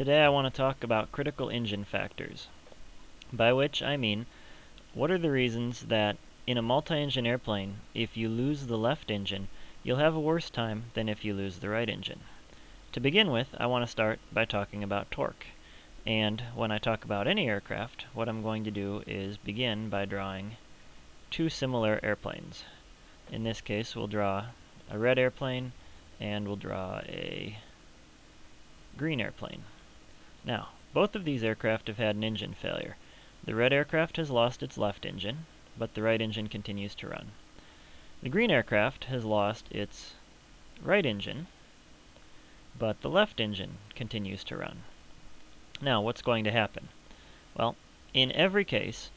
Today I want to talk about critical engine factors, by which I mean what are the reasons that in a multi-engine airplane, if you lose the left engine, you'll have a worse time than if you lose the right engine. To begin with, I want to start by talking about torque. And when I talk about any aircraft, what I'm going to do is begin by drawing two similar airplanes. In this case, we'll draw a red airplane and we'll draw a green airplane. Now, both of these aircraft have had an engine failure. The red aircraft has lost its left engine, but the right engine continues to run. The green aircraft has lost its right engine, but the left engine continues to run. Now, what's going to happen? Well, in every case,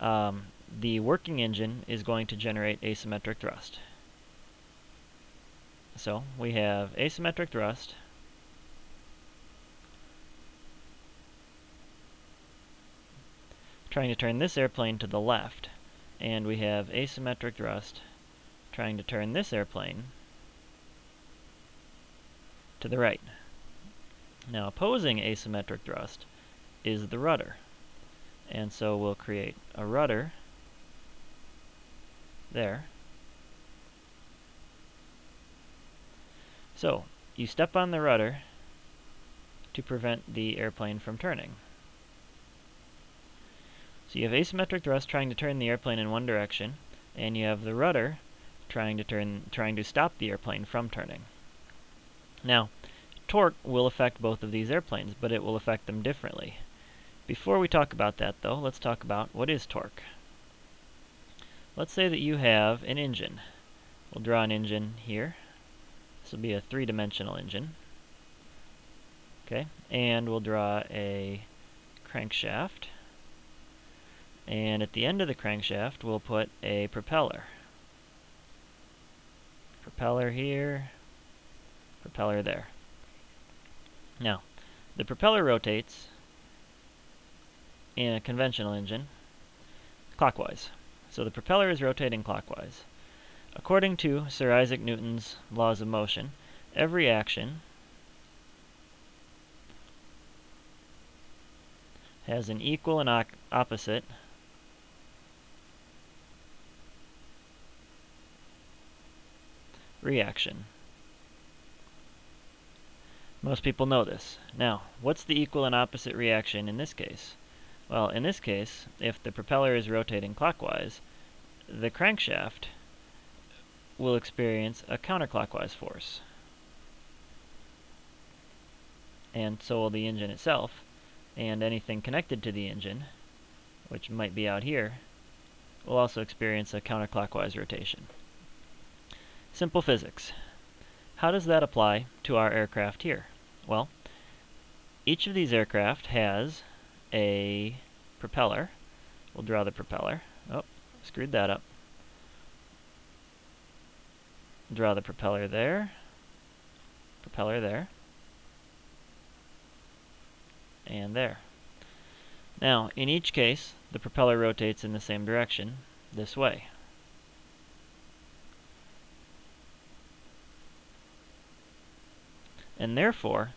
um, the working engine is going to generate asymmetric thrust. So we have asymmetric thrust trying to turn this airplane to the left, and we have asymmetric thrust trying to turn this airplane to the right. Now opposing asymmetric thrust is the rudder. And so we'll create a rudder there So, you step on the rudder to prevent the airplane from turning. So you have asymmetric thrust trying to turn the airplane in one direction, and you have the rudder trying to turn trying to stop the airplane from turning. Now, torque will affect both of these airplanes, but it will affect them differently. Before we talk about that though, let's talk about what is torque. Let's say that you have an engine. We'll draw an engine here. This will be a three-dimensional engine. Okay, and we'll draw a crankshaft. And at the end of the crankshaft, we'll put a propeller. Propeller here, propeller there. Now, the propeller rotates in a conventional engine clockwise. So the propeller is rotating clockwise. According to Sir Isaac Newton's laws of motion, every action has an equal and opposite reaction. Most people know this. Now, what's the equal and opposite reaction in this case? Well, in this case, if the propeller is rotating clockwise, the crankshaft will experience a counterclockwise force. And so will the engine itself, and anything connected to the engine, which might be out here, will also experience a counterclockwise rotation. Simple physics. How does that apply to our aircraft here? Well, each of these aircraft has a propeller. We'll draw the propeller. Oh, screwed that up. Draw the propeller there, propeller there, and there. Now, in each case, the propeller rotates in the same direction, this way. And therefore,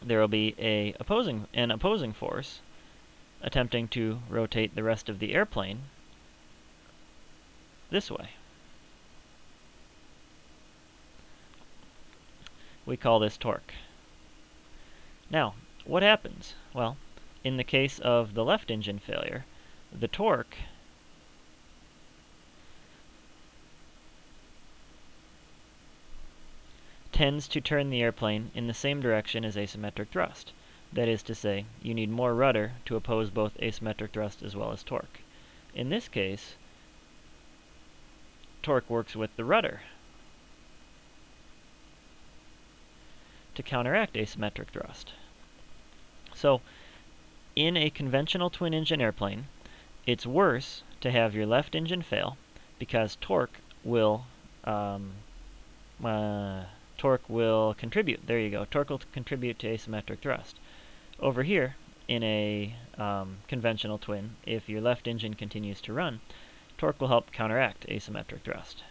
there will be a opposing an opposing force attempting to rotate the rest of the airplane this way. We call this torque. Now, what happens? Well, in the case of the left engine failure, the torque tends to turn the airplane in the same direction as asymmetric thrust. That is to say, you need more rudder to oppose both asymmetric thrust as well as torque. In this case, torque works with the rudder, to counteract asymmetric thrust. So, in a conventional twin-engine airplane, it's worse to have your left engine fail because torque will um, uh, torque will contribute. There you go. Torque will contribute to asymmetric thrust. Over here, in a um, conventional twin, if your left engine continues to run, torque will help counteract asymmetric thrust.